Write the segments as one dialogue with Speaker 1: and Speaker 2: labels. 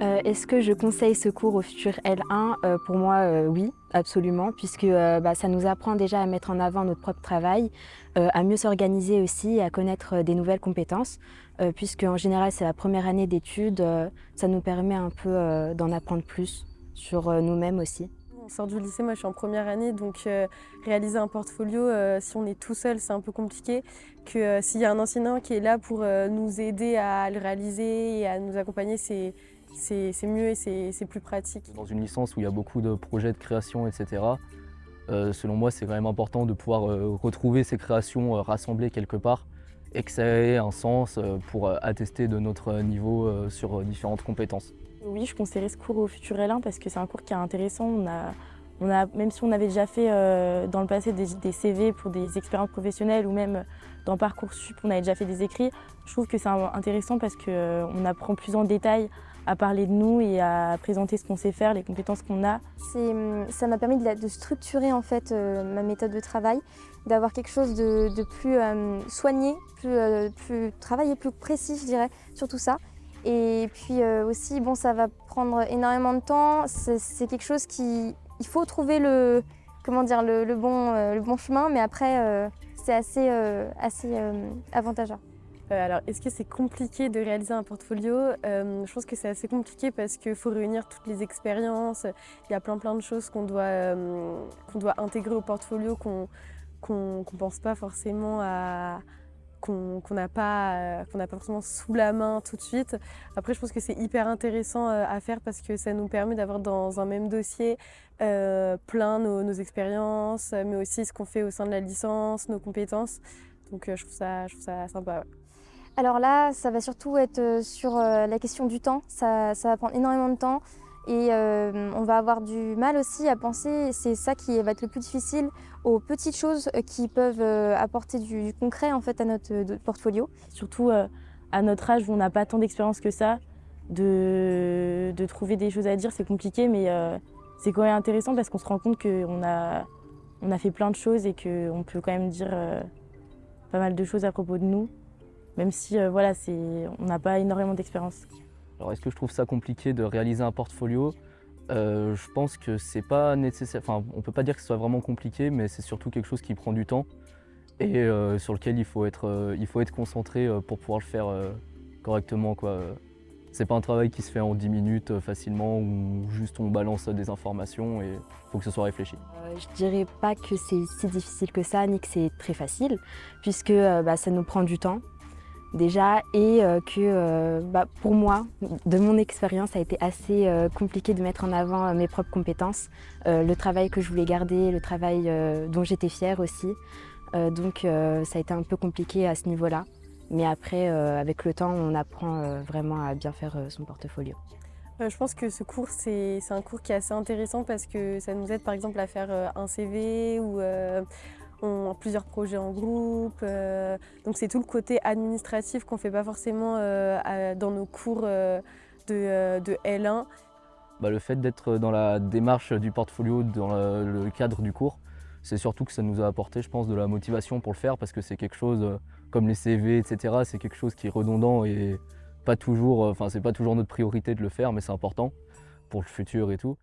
Speaker 1: Euh, est-ce que je conseille ce cours au futur L1 euh, Pour moi, euh, oui, absolument, puisque bah, ça nous apprend déjà à mettre en avant notre propre travail, à mieux s'organiser aussi à connaître des nouvelles compétences, puisque en général c'est la première année d'études, ça nous permet un peu d'en apprendre plus sur nous-mêmes aussi.
Speaker 2: On sort du lycée, moi je suis en première année, donc réaliser un portfolio, si on est tout seul, c'est un peu compliqué. Que s'il y a un enseignant qui est là pour nous aider à le réaliser et à nous accompagner, c'est c'est mieux et c'est plus pratique.
Speaker 3: Dans une licence où il y a beaucoup de projets de création, etc., euh, selon moi, c'est quand même important de pouvoir euh, retrouver ces créations euh, rassemblées quelque part et que ça ait un sens pour attester de notre niveau sur différentes compétences.
Speaker 4: Oui, je conseillerais ce cours au Futur L1 parce que c'est un cours qui est intéressant. On a, on a, même si on avait déjà fait dans le passé des, des, CV pour des expériences professionnelles ou même dans Parcoursup, on avait déjà fait des écrits, je trouve que c'est intéressant parce qu'on apprend plus en détail à parler de nous et à présenter ce qu'on sait faire, les compétences qu'on a.
Speaker 5: Hum, ça m'a permis de, structurer en fait euh, ma méthode de travail, d'avoir quelque chose de, plus euh, soigné, plus, euh, plus travaillé, plus précis je dirais, sur tout ça. Et puis aussi, bon, ça va prendre énormément de temps, c'est quelque chose qui... Il faut trouver le, comment dire, le, bon, le bon chemin, mais après, c'est assez, assez avantageux.
Speaker 2: Euh, alors, est-ce que c'est compliqué de réaliser un portfolio? Euh, Je pense que c'est assez compliqué parce qu'il faut réunir toutes les expériences. Il y a plein plein de choses qu'on doit, euh, doit intégrer au portfolio qu'on ne pense pas forcément à qu'on n'a pas, pas forcément sous la main tout de suite. Après, je pense que c'est hyper intéressant à faire parce que ça nous permet d'avoir dans un même dossier plein nos, nos expériences, mais aussi ce qu'on fait au sein de la licence, nos compétences. Donc je trouve ça, je trouve ça sympa.
Speaker 5: Alors là, ça va surtout être euh, sur euh, la question du temps. Ça, va prendre énormément de temps et euh, on va avoir du mal aussi à penser, c'est ça qui va être le plus difficile, aux petites choses qui peuvent apporter du, concret en fait à notre, portfolio.
Speaker 4: Surtout à notre âge où on n'a pas tant d'expérience que ça, de, trouver des choses à dire, c'est compliqué, mais c'est quand même intéressant parce qu'on se rend compte qu'on a, on a fait plein de choses et qu'on peut quand même dire pas mal de choses à propos de nous même si euh, voilà, on n'a pas énormément d'expérience.
Speaker 3: Alors est-ce que je trouve ça compliqué de réaliser un portfolio? Euh, Je pense que c'est pas nécessaire, enfin on peut pas dire que ce soit vraiment compliqué, mais c'est surtout quelque chose qui prend du temps et euh, sur lequel il faut être, il faut être concentré pour pouvoir le faire correctement. Quoi. C'est pas un travail qui se fait en 10 minutes facilement ou juste on balance des informations et il faut que ce soit réfléchi.
Speaker 1: je dirais pas que c'est si difficile que ça ni que c'est très facile puisque bah, ça nous prend du temps déjà et euh, que euh, bah, pour moi, de mon expérience, ça a été assez euh, compliqué de mettre en avant mes propres compétences, le travail que je voulais garder, le travail dont j'étais fière aussi. donc ça a été un peu compliqué à ce niveau-là. Mais après, avec le temps, on apprend vraiment à bien faire son portfolio.
Speaker 2: Je pense que ce cours, c'est un cours qui est assez intéressant parce que ça nous aide par exemple à faire un CV ou on a plusieurs projets en groupe. Euh, donc c'est tout le côté administratif qu'on ne fait pas forcément euh, dans nos cours euh, de, L1.
Speaker 3: Bah, le fait d'être dans la démarche du portfolio, dans le, cadre du cours, c'est surtout que ça nous a apporté, je pense, de la motivation pour le faire parce que c'est quelque chose, comme les CV, etc., c'est quelque chose qui est redondant et pas toujours, enfin c'est pas toujours notre priorité de le faire, mais c'est important pour le futur et tout.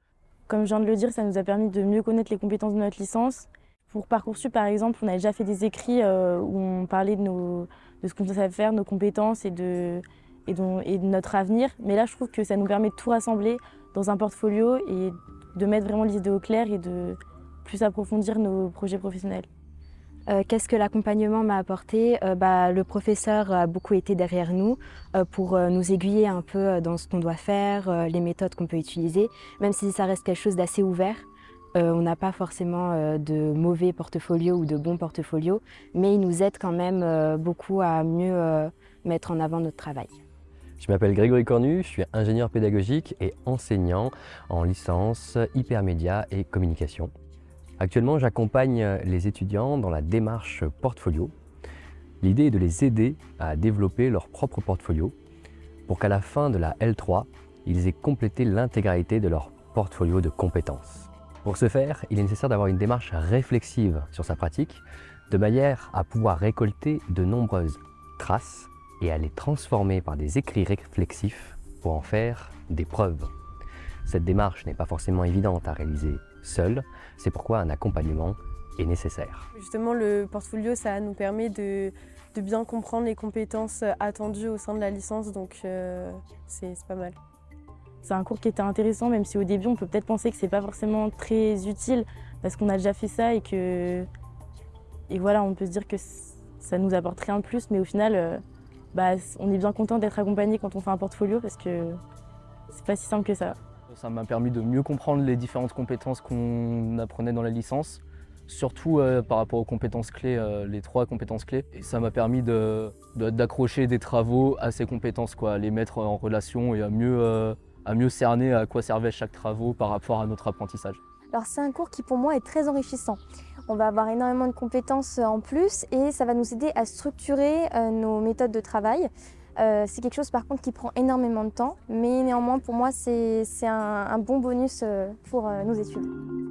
Speaker 4: Comme je viens de le dire, ça nous a permis de mieux connaître les compétences de notre licence pour Parcoursup, par exemple, on a déjà fait des écrits euh, où on parlait de, nos, de ce qu'on savait faire, nos compétences et de, et, et notre avenir. Mais là, je trouve que ça nous permet de tout rassembler dans un portfolio et de mettre vraiment les idées au clair et de plus approfondir nos projets professionnels.
Speaker 1: Euh, qu'est-ce que l'accompagnement m'a apporté? Euh, bah, Le professeur a beaucoup été derrière nous pour nous aiguiller un peu dans ce qu'on doit faire, les méthodes qu'on peut utiliser, même si ça reste quelque chose d'assez ouvert. Euh, on n'a pas forcément euh, de mauvais portfolios ou de bons portfolios, mais il nous aide quand même euh, beaucoup à mieux mettre en avant notre travail.
Speaker 6: Je m'appelle Grégory Cornu, je suis ingénieur pédagogique et enseignant en licence hypermédia et communication. Actuellement, j'accompagne les étudiants dans la démarche portfolio. L'idée est de les aider à développer leur propre portfolio pour qu'à la fin de la L3, ils aient complété l'intégralité de leur portfolio de compétences. Pour ce faire, il est nécessaire d'avoir une démarche réflexive sur sa pratique, de manière à pouvoir récolter de nombreuses traces et à les transformer par des écrits réflexifs pour en faire des preuves. Cette démarche n'est pas forcément évidente à réaliser seule, c'est pourquoi un accompagnement est nécessaire.
Speaker 2: Justement, le portfolio, ça nous permet de, bien comprendre les compétences attendues au sein de la licence, donc euh, c'est pas mal.
Speaker 4: C'est un cours qui était intéressant, même si au début on peut peut-être penser que c'est pas forcément très utile parce qu'on a déjà fait ça et que et voilà, on peut se dire que ça nous apporte rien de plus, mais au final, euh, bah, on est bien content d'être accompagné quand on fait un portfolio parce que c'est pas si simple que ça.
Speaker 3: Ça m'a permis de mieux comprendre les différentes compétences qu'on apprenait dans la licence, surtout euh, par rapport aux compétences clés, euh, les trois compétences clés. Et ça m'a permis d'accrocher de, des travaux à ces compétences, quoi, à les mettre en relation et à mieux, à mieux cerner à quoi servait chaque travaux par rapport à notre apprentissage.
Speaker 5: Alors c'est un cours qui pour moi est très enrichissant. On va avoir énormément de compétences en plus et ça va nous aider à structurer nos méthodes de travail. c'est quelque chose par contre qui prend énormément de temps, mais néanmoins pour moi c'est un, un, bon bonus pour nos études.